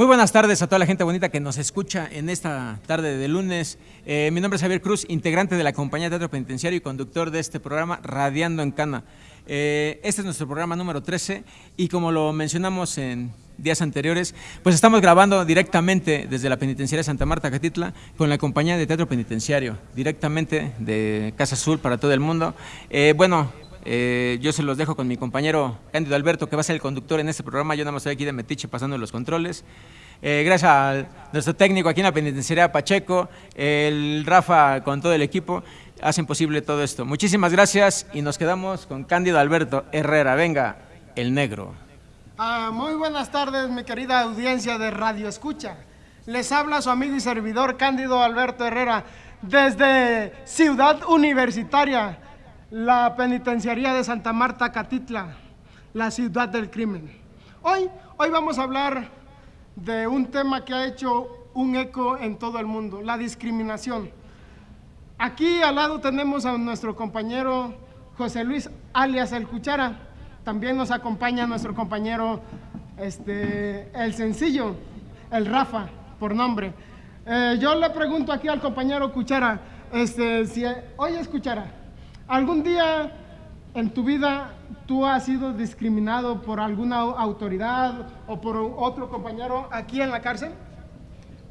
Muy buenas tardes a toda la gente bonita que nos escucha en esta tarde de lunes. Eh, mi nombre es Javier Cruz, integrante de la compañía Teatro Penitenciario y conductor de este programa Radiando en Cana. Eh, este es nuestro programa número 13 y como lo mencionamos en días anteriores, pues estamos grabando directamente desde la Penitenciaria Santa Marta Catitla con la compañía de Teatro Penitenciario, directamente de Casa Azul para todo el mundo. Eh, bueno, eh, yo se los dejo con mi compañero Cándido Alberto, que va a ser el conductor en este programa. Yo nada más estoy aquí de metiche pasando los controles. Eh, gracias a nuestro técnico aquí en la penitenciaria Pacheco, el Rafa con todo el equipo, hacen posible todo esto. Muchísimas gracias y nos quedamos con Cándido Alberto Herrera. Venga, el negro. Ah, muy buenas tardes, mi querida audiencia de Radio Escucha. Les habla su amigo y servidor Cándido Alberto Herrera desde Ciudad Universitaria la penitenciaría de Santa Marta Catitla, la ciudad del crimen. Hoy, hoy vamos a hablar de un tema que ha hecho un eco en todo el mundo, la discriminación. Aquí al lado tenemos a nuestro compañero José Luis alias El Cuchara. También nos acompaña nuestro compañero este, El Sencillo, el Rafa, por nombre. Eh, yo le pregunto aquí al compañero Cuchara, este, si, oye Cuchara, ¿Algún día en tu vida tú has sido discriminado por alguna autoridad o por otro compañero aquí en la cárcel?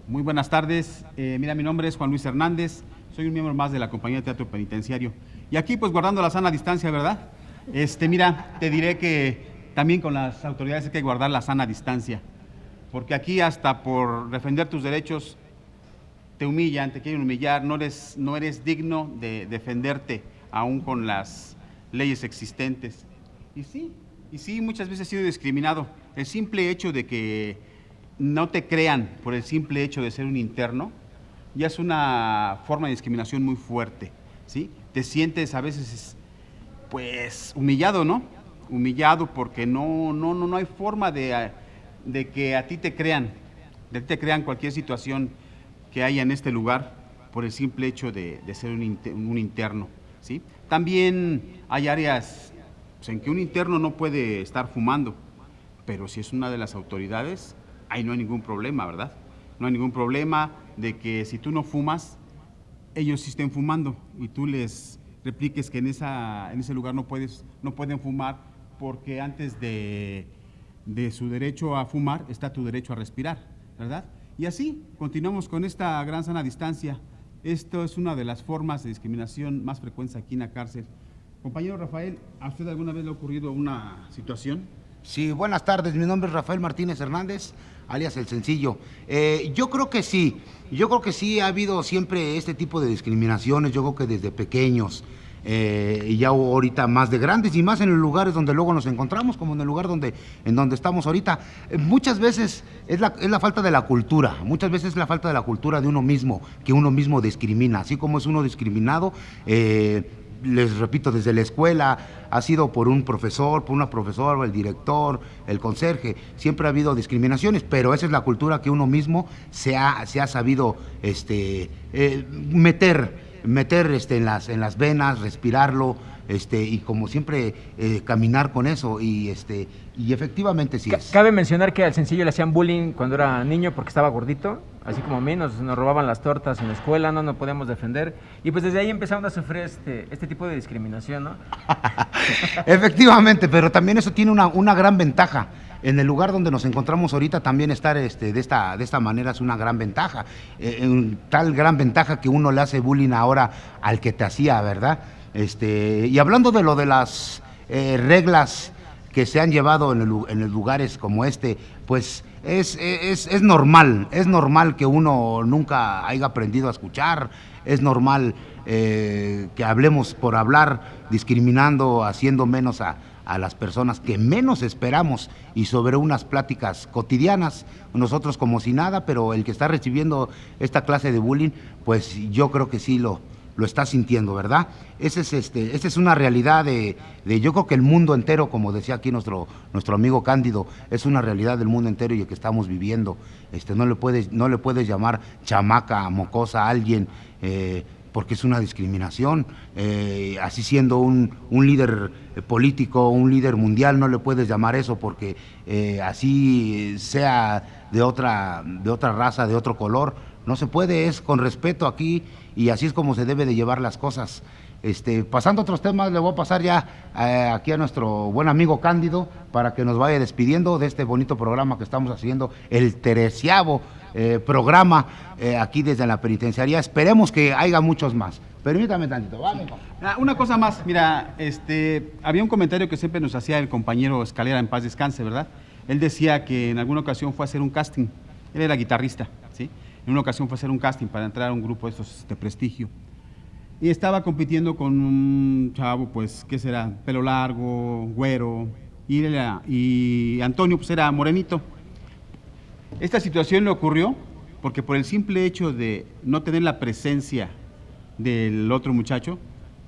Muy buenas tardes. Eh, mira, mi nombre es Juan Luis Hernández. Soy un miembro más de la compañía de teatro penitenciario. Y aquí, pues, guardando la sana distancia, ¿verdad? Este, mira, te diré que también con las autoridades hay que guardar la sana distancia. Porque aquí hasta por defender tus derechos te humillan, te quieren humillar, no eres, no eres digno de defenderte aún con las leyes existentes. Y sí, y sí, muchas veces he sido discriminado. El simple hecho de que no te crean por el simple hecho de ser un interno, ya es una forma de discriminación muy fuerte, ¿sí? Te sientes a veces, pues, humillado, ¿no? Humillado porque no, no, no, no hay forma de, de que a ti te crean, de que te crean cualquier situación que haya en este lugar por el simple hecho de, de ser un, un interno. ¿sí? También hay áreas en que un interno no puede estar fumando, pero si es una de las autoridades, ahí no hay ningún problema, ¿verdad? No hay ningún problema de que si tú no fumas, ellos sí estén fumando y tú les repliques que en, en ese lugar no, puedes, no pueden fumar porque antes de, de su derecho a fumar está tu derecho a respirar, ¿verdad? Y así continuamos con esta gran sana distancia esto es una de las formas de discriminación más frecuentes aquí en la cárcel. Compañero Rafael, ¿a usted alguna vez le ha ocurrido una situación? Sí, buenas tardes. Mi nombre es Rafael Martínez Hernández, alias El Sencillo. Eh, yo creo que sí, yo creo que sí ha habido siempre este tipo de discriminaciones, yo creo que desde pequeños. Eh, ya ahorita más de grandes y más en los lugares donde luego nos encontramos, como en el lugar donde, en donde estamos ahorita. Eh, muchas veces es la, es la, falta de la cultura, muchas veces es la falta de la cultura de uno mismo, que uno mismo discrimina, así como es uno discriminado. Eh, les repito, desde la escuela, ha sido por un profesor, por una profesora, el director, el conserje, siempre ha habido discriminaciones, pero esa es la cultura que uno mismo se ha, se ha sabido este, eh, meter meter este, en, las, en las venas, respirarlo, este, y como siempre eh, caminar con eso y este y efectivamente sí es. Cabe mencionar que al sencillo le hacían bullying cuando era niño porque estaba gordito, así como a mí, nos, robaban las tortas en la escuela, no nos podíamos defender y pues desde ahí empezaron a sufrir este, este tipo de discriminación, ¿no? efectivamente, pero también eso tiene una, una gran ventaja en el lugar donde nos encontramos ahorita también estar este, de, esta, de esta manera es una gran ventaja. Eh, tal gran ventaja que uno le hace bullying ahora al que te hacía, ¿verdad? Este, y hablando de lo de las eh, reglas que se han llevado en, en lugares como este, pues es, es, es, normal, es normal que uno nunca haya aprendido a escuchar, es normal eh, que hablemos por hablar, discriminando, haciendo menos a, a las personas que menos esperamos y sobre unas pláticas cotidianas, nosotros como si nada, pero el que está recibiendo esta clase de bullying, pues yo creo que sí lo, lo está sintiendo, ¿verdad? Esa es, este, esa es una realidad de, de, yo creo que el mundo entero, como decía aquí nuestro, nuestro amigo Cándido, es una realidad del mundo entero y el que estamos viviendo. Este, no, le puedes, no le puedes llamar chamaca, mocosa a alguien, eh, porque es una discriminación. Eh, así siendo un, un, líder político, un líder mundial, no le puedes llamar eso porque eh, así sea de otra, de otra raza, de otro color. No se puede, es con respeto aquí y así es como se debe de llevar las cosas. Este, pasando a otros temas, le voy a pasar ya eh, aquí a nuestro buen amigo Cándido para que nos vaya despidiendo de este bonito programa que estamos haciendo, el terciavo eh, programa eh, aquí desde la penitenciaría. Esperemos que haya muchos más. Permítame tantito, vale. Ah, una cosa más, mira, este, había un comentario que siempre nos hacía el compañero Escalera en paz descanse, ¿verdad? Él decía que en alguna ocasión fue a hacer un casting. Él era guitarrista, ¿sí? En una ocasión fue a hacer un casting para entrar a un grupo de estos de prestigio y estaba compitiendo con un chavo, pues, ¿qué será? Pelo largo, güero, y, y Antonio, pues, era morenito. Esta situación le ocurrió porque por el simple hecho de no tener la presencia del otro muchacho,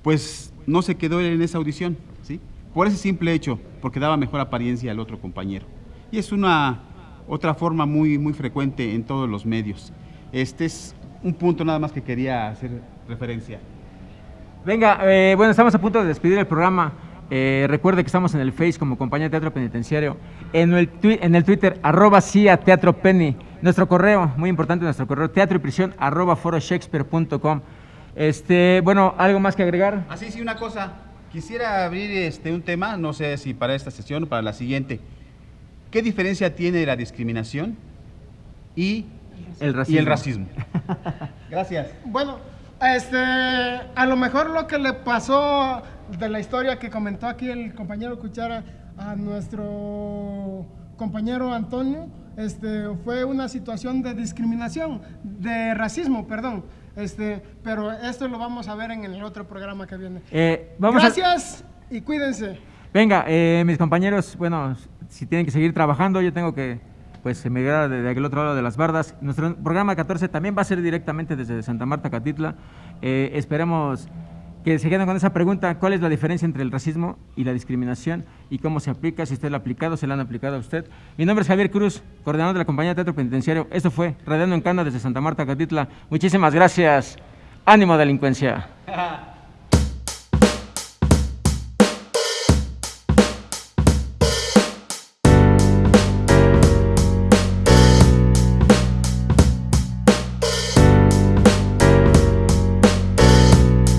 pues no se quedó en esa audición, ¿sí? Por ese simple hecho, porque daba mejor apariencia al otro compañero. Y es una otra forma muy, muy frecuente en todos los medios. Este es un punto nada más que quería hacer referencia. Venga, eh, bueno, estamos a punto de despedir el programa. Eh, recuerde que estamos en el Face como compañía de teatro penitenciario. En el, en el Twitter, arroba CIA Teatro Penny. Nuestro correo, muy importante nuestro correo, teatro y prisión arroba foroshakespeare.com. Este, bueno, ¿algo más que agregar? Así, sí, una cosa. Quisiera abrir este, un tema, no sé si para esta sesión o para la siguiente. ¿Qué diferencia tiene la discriminación y el racismo? Y el racismo? Gracias. Bueno, este, a lo mejor lo que le pasó de la historia que comentó aquí el compañero Cuchara a nuestro compañero Antonio, este, fue una situación de discriminación, de racismo, perdón. Este, pero esto lo vamos a ver en el otro programa que viene. Eh, Gracias y cuídense. Venga, eh, mis compañeros, bueno, si tienen que seguir trabajando, yo tengo que pues emigrar de, aquel otro lado de las bardas. Nuestro programa 14 también va a ser directamente desde Santa Marta, Catitla. Eh, esperemos que se queden con esa pregunta, ¿cuál es la diferencia entre el racismo y la discriminación y cómo se aplica, si usted lo ha aplicado, se lo han aplicado a usted? Mi nombre es Javier Cruz, coordinador de la compañía Teatro Penitenciario. Esto fue Radiando en Cana desde Santa Marta, Catitla. Muchísimas gracias. Ánimo delincuencia.